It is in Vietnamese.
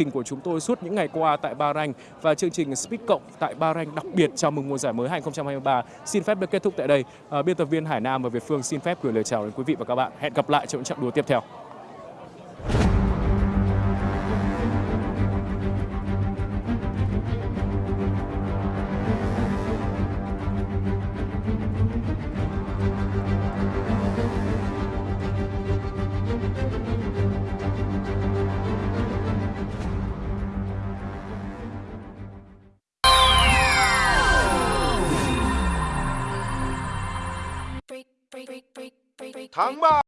trình của chúng tôi suốt những ngày qua tại Bahrain và chương trình Speed Cộng tại Bahrain đặc biệt chào mừng mùa giải mới 2023 xin phép được kết thúc tại đây. À, biên tập viên Hải Nam và Việt Phương xin phép gửi lời chào đến quý vị và các bạn. Hẹn gặp lại trong những trận đua tiếp theo. タンバー